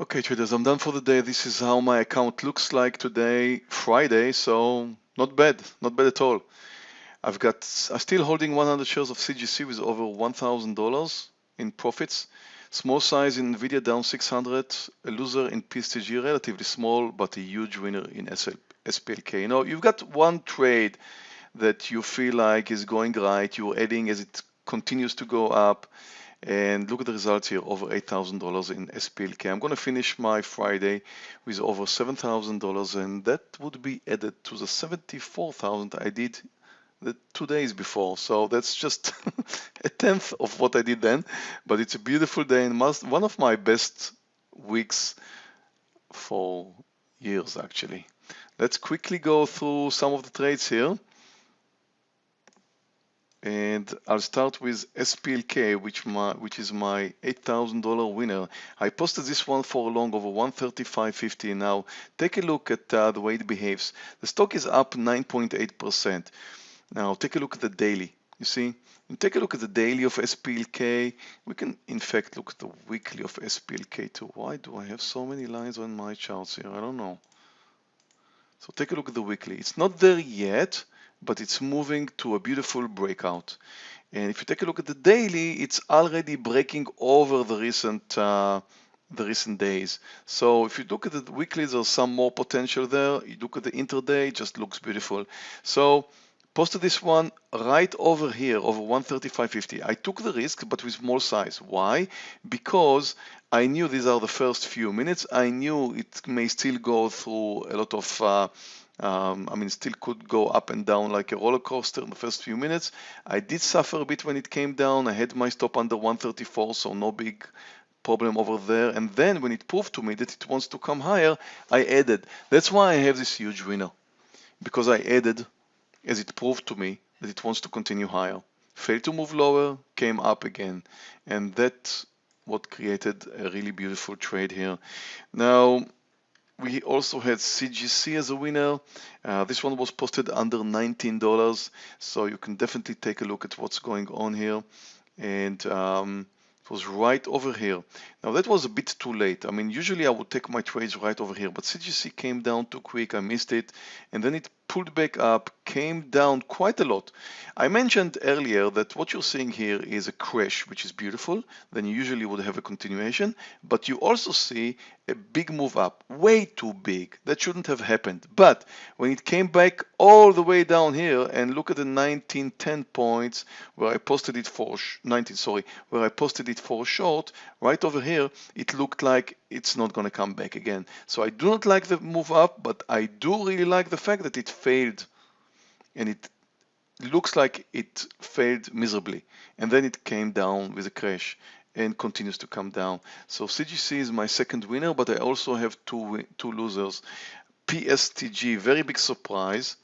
Okay traders, I'm done for the day. This is how my account looks like today, Friday, so not bad, not bad at all. I've got, I'm still holding 100 shares of CGC with over $1,000 in profits. Small size in Nvidia down 600, a loser in PSTG, relatively small, but a huge winner in SL, SPLK. You know, you've got one trade that you feel like is going right, you're adding as it continues to go up and look at the results here over $8,000 in SPLK. I'm going to finish my Friday with over $7,000 and that would be added to the 74,000 I did the two days before. So that's just a tenth of what I did then, but it's a beautiful day and must, one of my best weeks for years actually. Let's quickly go through some of the trades here and I'll start with SPLK which my which is my $8,000 winner. I posted this one for a long over 135.50 now take a look at uh, the way it behaves. The stock is up 9.8% now take a look at the daily. You see and take a look at the daily of SPLK we can in fact look at the weekly of SPLK too. Why do I have so many lines on my charts here? I don't know. So take a look at the weekly. It's not there yet but it's moving to a beautiful breakout. And if you take a look at the daily, it's already breaking over the recent uh, the recent days. So if you look at the weekly, there's some more potential there. You look at the intraday, it just looks beautiful. So posted this one right over here over 135.50 I took the risk but with small size why because I knew these are the first few minutes I knew it may still go through a lot of uh, um, I mean, still could go up and down like a roller coaster in the first few minutes. I did suffer a bit when it came down. I had my stop under 134, so no big problem over there. And then when it proved to me that it wants to come higher, I added. That's why I have this huge winner, because I added as it proved to me that it wants to continue higher. Failed to move lower, came up again. And that's what created a really beautiful trade here. Now, we also had CGC as a winner. Uh, this one was posted under $19, so you can definitely take a look at what's going on here. And um, it was right over here. Now that was a bit too late. I mean, usually I would take my trades right over here, but CGC came down too quick. I missed it. And then it pulled back up, came down quite a lot. I mentioned earlier that what you're seeing here is a crash, which is beautiful. Then you usually would have a continuation, but you also see a big move up, way too big. That shouldn't have happened. But when it came back all the way down here and look at the 1910 points where I posted it for 19, sorry, where I posted it for short, right over here, it looked like it's not going to come back again. So I do not like the move up, but I do really like the fact that it failed and it looks like it failed miserably. And then it came down with a crash and continues to come down. So CGC is my second winner, but I also have two, two losers. PSTG, very big surprise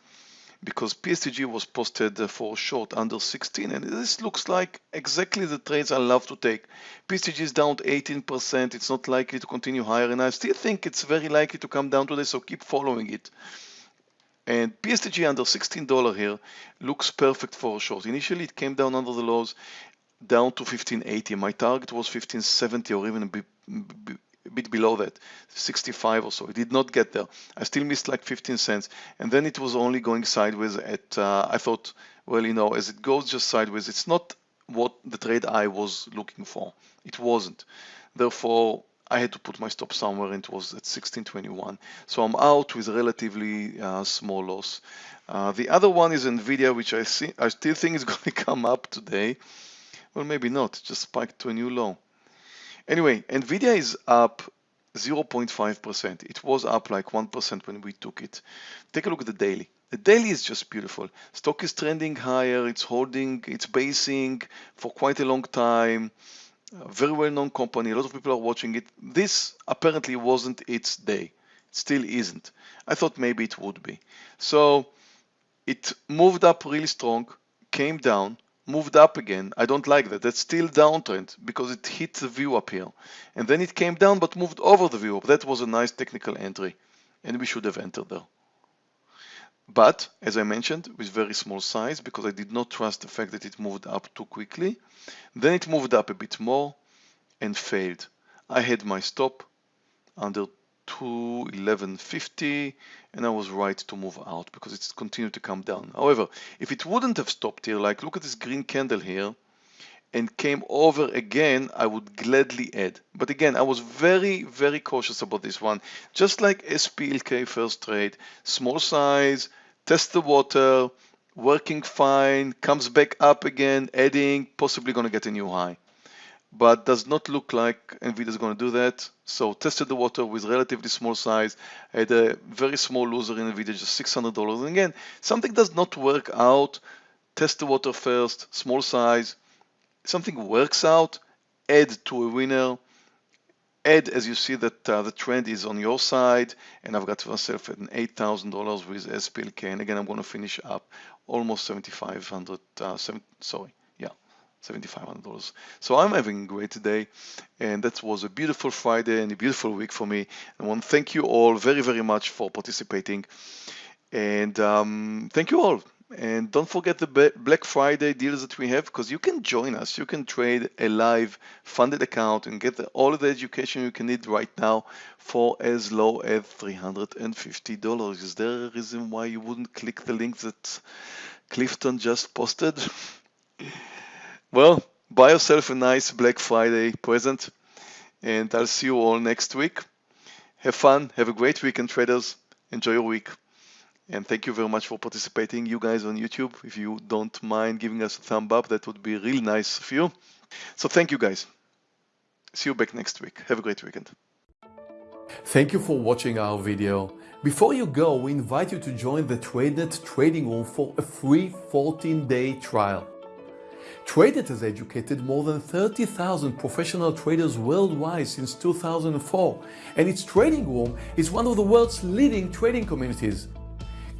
because PSTG was posted uh, for short under 16 and this looks like exactly the trades I love to take. PSTG is down 18%, it's not likely to continue higher and I still think it's very likely to come down today so keep following it. And PSTG under $16 here looks perfect for a short. Initially it came down under the lows down to 1580. My target was 1570 or even a bit, a bit below that, 65 or so. It did not get there. I still missed like 15 cents. And then it was only going sideways at, uh, I thought, well, you know, as it goes just sideways, it's not what the trade I was looking for. It wasn't. Therefore, I had to put my stop somewhere and it was at 1621. So I'm out with a relatively uh, small loss. Uh, the other one is NVIDIA, which I, see, I still think is going to come up today. Well, maybe not, just spiked to a new low. Anyway, NVIDIA is up 0.5%. It was up like 1% when we took it. Take a look at the daily. The daily is just beautiful. Stock is trending higher. It's holding, it's basing for quite a long time. A very well-known company. A lot of people are watching it. This apparently wasn't its day. It still isn't. I thought maybe it would be. So it moved up really strong, came down, moved up again. I don't like that. That's still downtrend because it hit the VWAP here. And then it came down but moved over the VWAP. That was a nice technical entry and we should have entered there. But as I mentioned, with very small size because I did not trust the fact that it moved up too quickly. Then it moved up a bit more and failed. I had my stop under 211.50 and I was right to move out because it's continued to come down. However, if it wouldn't have stopped here, like look at this green candle here, and came over again, I would gladly add. But again, I was very, very cautious about this one. Just like SPLK first trade, small size, test the water, working fine, comes back up again, adding, possibly going to get a new high. But does not look like NVIDIA is going to do that. So tested the water with relatively small size, had a very small loser in NVIDIA, just $600. And again, something does not work out, test the water first, small size, something works out, add to a winner, add as you see that uh, the trend is on your side and I've got myself at an $8,000 with SPLK and again I'm going to finish up almost 7,500 uh, seven, sorry yeah $7,500 so I'm having a great day and that was a beautiful Friday and a beautiful week for me. I want to thank you all very very much for participating and um, thank you all and don't forget the Black Friday deals that we have because you can join us. You can trade a live funded account and get all of the education you can need right now for as low as $350. Is there a reason why you wouldn't click the link that Clifton just posted? well, buy yourself a nice Black Friday present and I'll see you all next week. Have fun. Have a great weekend, traders. Enjoy your week. And thank you very much for participating, you guys on YouTube. If you don't mind giving us a thumb up, that would be really nice of you. So thank you guys. See you back next week. Have a great weekend. Thank you for watching our video. Before you go, we invite you to join the TradeNet trading room for a free 14-day trial. TradeNet has educated more than 30,000 professional traders worldwide since 2004, and its trading room is one of the world's leading trading communities.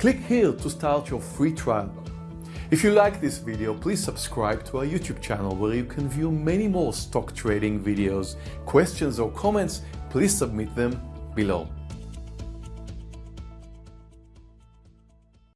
Click here to start your free trial. If you like this video, please subscribe to our YouTube channel where you can view many more stock trading videos. Questions or comments, please submit them below.